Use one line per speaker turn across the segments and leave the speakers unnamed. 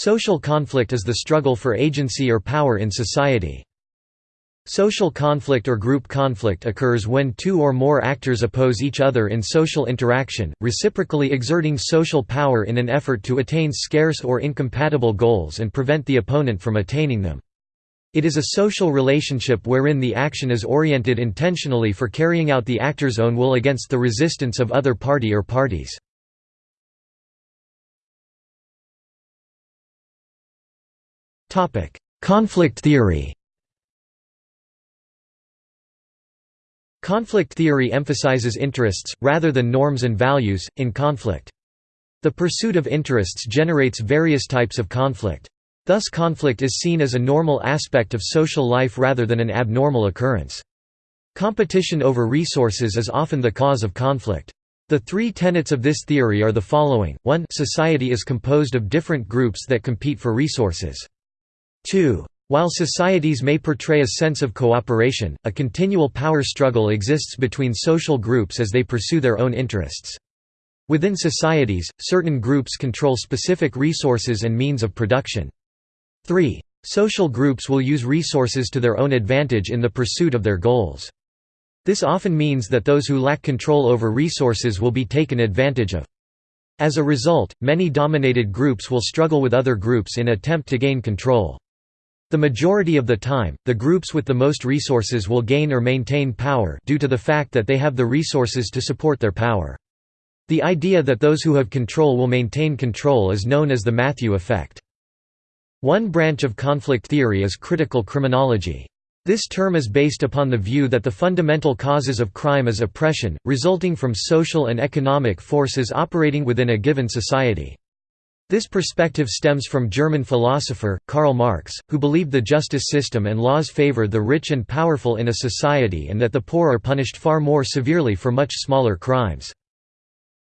Social conflict is the struggle for agency or power in society. Social conflict or group conflict occurs when two or more actors oppose each other in social interaction, reciprocally exerting social power in an effort to attain scarce or incompatible goals and prevent the opponent from attaining them. It is a social relationship wherein the action is oriented intentionally for carrying out the actor's own will against the resistance of other party or parties. Conflict theory Conflict theory emphasizes interests, rather than norms and values, in conflict. The pursuit of interests generates various types of conflict. Thus conflict is seen as a normal aspect of social life rather than an abnormal occurrence. Competition over resources is often the cause of conflict. The three tenets of this theory are the following, 1 society is composed of different groups that compete for resources. 2. While societies may portray a sense of cooperation, a continual power struggle exists between social groups as they pursue their own interests. Within societies, certain groups control specific resources and means of production. 3. Social groups will use resources to their own advantage in the pursuit of their goals. This often means that those who lack control over resources will be taken advantage of. As a result, many dominated groups will struggle with other groups in attempt to gain control. The majority of the time, the groups with the most resources will gain or maintain power due to the fact that they have the resources to support their power. The idea that those who have control will maintain control is known as the Matthew effect. One branch of conflict theory is critical criminology. This term is based upon the view that the fundamental causes of crime is oppression, resulting from social and economic forces operating within a given society. This perspective stems from German philosopher, Karl Marx, who believed the justice system and laws favor the rich and powerful in a society and that the poor are punished far more severely for much smaller crimes.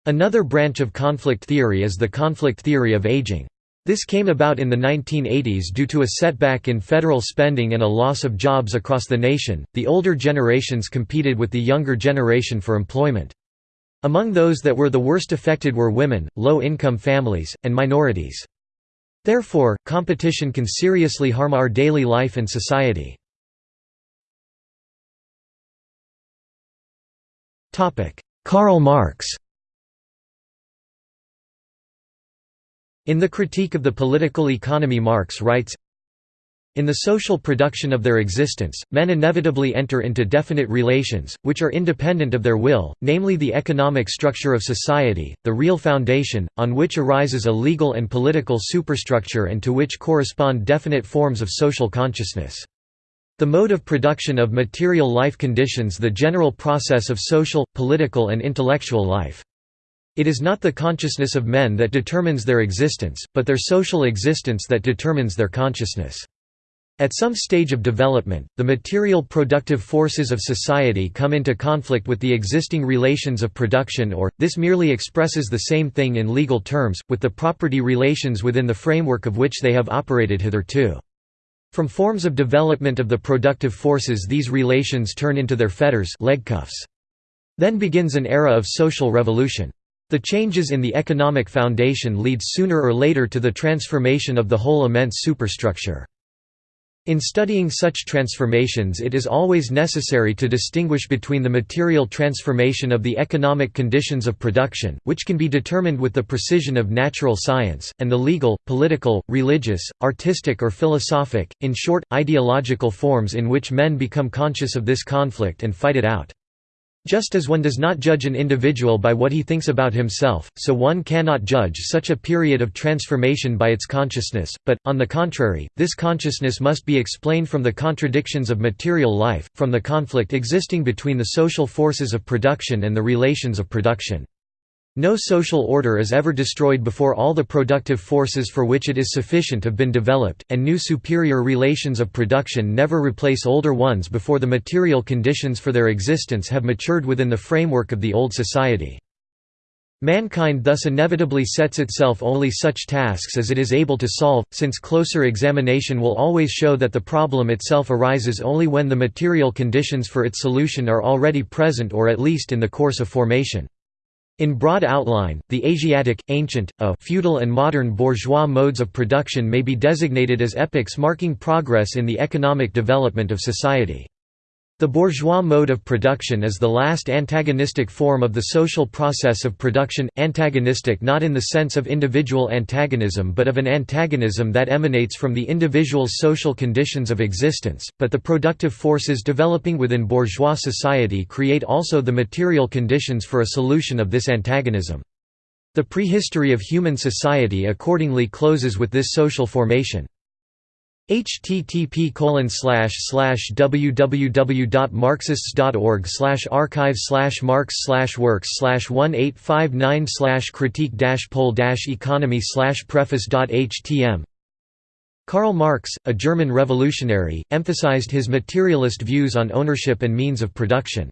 Another branch of conflict theory is the conflict theory of aging. This came about in the 1980s due to a setback in federal spending and a loss of jobs across the nation. The older generations competed with the younger generation for employment. Among those that were the worst affected were women, low-income families, and minorities. Therefore, competition can seriously harm our daily life and society. Karl Marx In the Critique of the Political Economy Marx writes, in the social production of their existence, men inevitably enter into definite relations, which are independent of their will, namely the economic structure of society, the real foundation, on which arises a legal and political superstructure and to which correspond definite forms of social consciousness. The mode of production of material life conditions the general process of social, political and intellectual life. It is not the consciousness of men that determines their existence, but their social existence that determines their consciousness. At some stage of development, the material productive forces of society come into conflict with the existing relations of production or, this merely expresses the same thing in legal terms, with the property relations within the framework of which they have operated hitherto. From forms of development of the productive forces these relations turn into their fetters leg cuffs. Then begins an era of social revolution. The changes in the economic foundation lead sooner or later to the transformation of the whole immense superstructure. In studying such transformations it is always necessary to distinguish between the material transformation of the economic conditions of production, which can be determined with the precision of natural science, and the legal, political, religious, artistic or philosophic, in short, ideological forms in which men become conscious of this conflict and fight it out. Just as one does not judge an individual by what he thinks about himself, so one cannot judge such a period of transformation by its consciousness, but, on the contrary, this consciousness must be explained from the contradictions of material life, from the conflict existing between the social forces of production and the relations of production. No social order is ever destroyed before all the productive forces for which it is sufficient have been developed, and new superior relations of production never replace older ones before the material conditions for their existence have matured within the framework of the old society. Mankind thus inevitably sets itself only such tasks as it is able to solve, since closer examination will always show that the problem itself arises only when the material conditions for its solution are already present or at least in the course of formation. In broad outline, the Asiatic, ancient, a feudal and modern bourgeois modes of production may be designated as epochs marking progress in the economic development of society. The bourgeois mode of production is the last antagonistic form of the social process of production, antagonistic not in the sense of individual antagonism but of an antagonism that emanates from the individual's social conditions of existence, but the productive forces developing within bourgeois society create also the material conditions for a solution of this antagonism. The prehistory of human society accordingly closes with this social formation http slash slash www.marxists.org slash archive slash marx slash works 1859 critique pole economy slash preface.htm Karl Marx, a German revolutionary, emphasized his materialist views on ownership and means of production.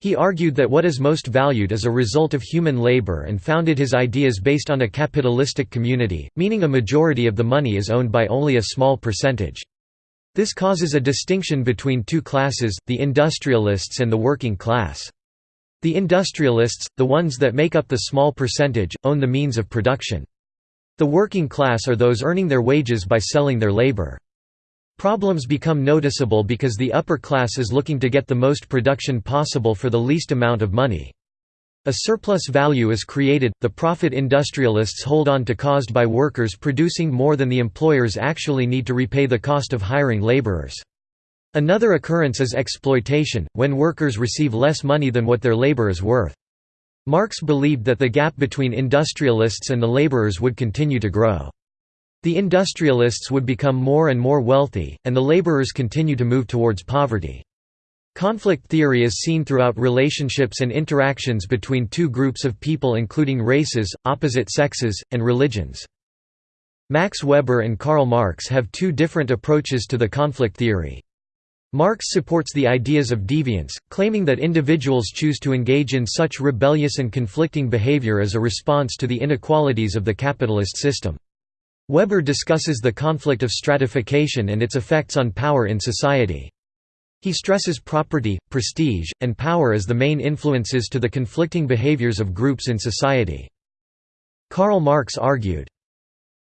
He argued that what is most valued is a result of human labor and founded his ideas based on a capitalistic community, meaning a majority of the money is owned by only a small percentage. This causes a distinction between two classes, the industrialists and the working class. The industrialists, the ones that make up the small percentage, own the means of production. The working class are those earning their wages by selling their labor. Problems become noticeable because the upper class is looking to get the most production possible for the least amount of money. A surplus value is created, the profit industrialists hold on to caused by workers producing more than the employers actually need to repay the cost of hiring laborers. Another occurrence is exploitation, when workers receive less money than what their labor is worth. Marx believed that the gap between industrialists and the laborers would continue to grow. The industrialists would become more and more wealthy, and the laborers continue to move towards poverty. Conflict theory is seen throughout relationships and interactions between two groups of people including races, opposite sexes, and religions. Max Weber and Karl Marx have two different approaches to the conflict theory. Marx supports the ideas of deviance, claiming that individuals choose to engage in such rebellious and conflicting behavior as a response to the inequalities of the capitalist system. Weber discusses the conflict of stratification and its effects on power in society. He stresses property, prestige, and power as the main influences to the conflicting behaviors of groups in society. Karl Marx argued,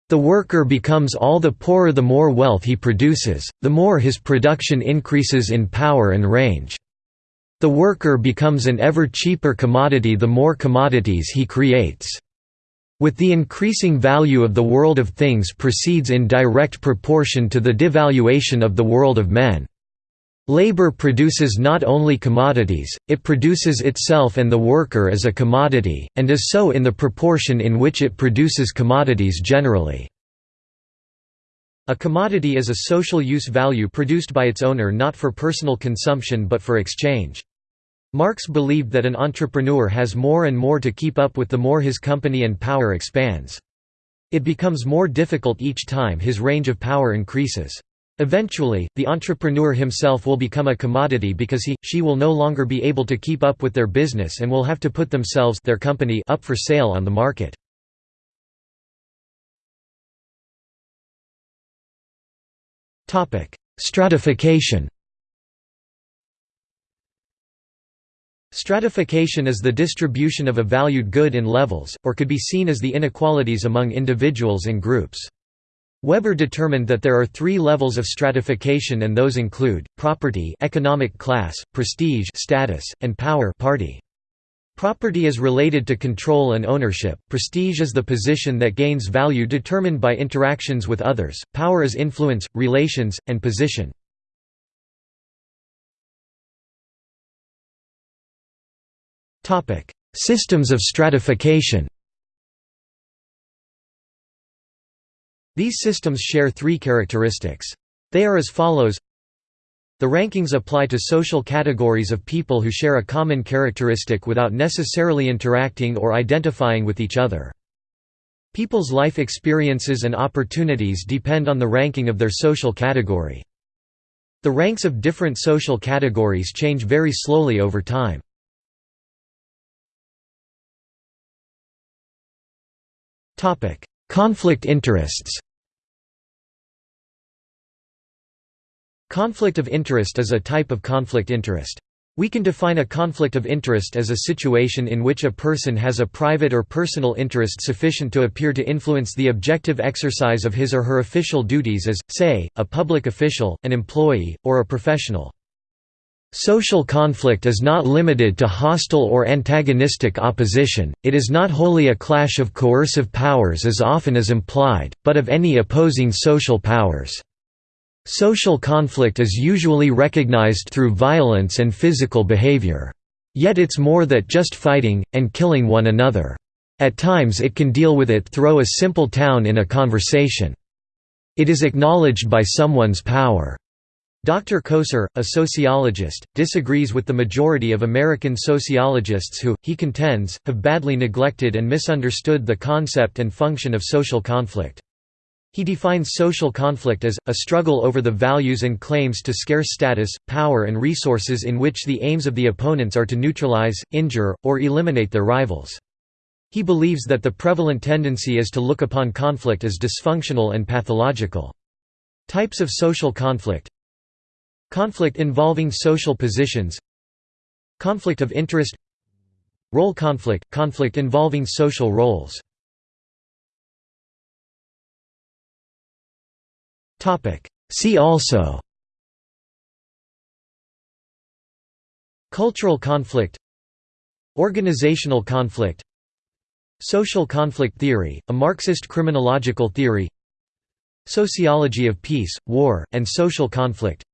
the worker becomes all the poorer the more wealth he produces, the more his production increases in power and range. The worker becomes an ever cheaper commodity the more commodities he creates. With the increasing value of the world of things proceeds in direct proportion to the devaluation of the world of men. Labor produces not only commodities, it produces itself and the worker as a commodity, and is so in the proportion in which it produces commodities generally. A commodity is a social use value produced by its owner not for personal consumption but for exchange. Marx believed that an entrepreneur has more and more to keep up with the more his company and power expands. It becomes more difficult each time his range of power increases. Eventually, the entrepreneur himself will become a commodity because he, she will no longer be able to keep up with their business and will have to put themselves their company up for sale on the market. Stratification Stratification is the distribution of a valued good in levels, or could be seen as the inequalities among individuals and groups. Weber determined that there are three levels of stratification and those include, property economic class, prestige status, and power party. Property is related to control and ownership, prestige is the position that gains value determined by interactions with others, power is influence, relations, and position. Systems of stratification These systems share three characteristics. They are as follows The rankings apply to social categories of people who share a common characteristic without necessarily interacting or identifying with each other. People's life experiences and opportunities depend on the ranking of their social category. The ranks of different social categories change very slowly over time. Topic: Conflict interests. Conflict of interest is a type of conflict interest. We can define a conflict of interest as a situation in which a person has a private or personal interest sufficient to appear to influence the objective exercise of his or her official duties as, say, a public official, an employee, or a professional. Social conflict is not limited to hostile or antagonistic opposition, it is not wholly a clash of coercive powers as often as implied, but of any opposing social powers. Social conflict is usually recognized through violence and physical behavior. Yet it's more that just fighting, and killing one another. At times it can deal with it through a simple town in a conversation. It is acknowledged by someone's power. Dr. Coser, a sociologist, disagrees with the majority of American sociologists who, he contends, have badly neglected and misunderstood the concept and function of social conflict. He defines social conflict as, a struggle over the values and claims to scarce status, power and resources in which the aims of the opponents are to neutralize, injure, or eliminate their rivals. He believes that the prevalent tendency is to look upon conflict as dysfunctional and pathological. Types of social conflict Conflict involving social positions Conflict of interest Role conflict – conflict involving social roles. See also Cultural conflict Organizational conflict Social conflict theory, a Marxist criminological theory Sociology of peace, war, and social conflict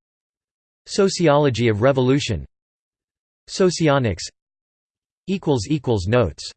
Sociology of revolution. Socionics. Notes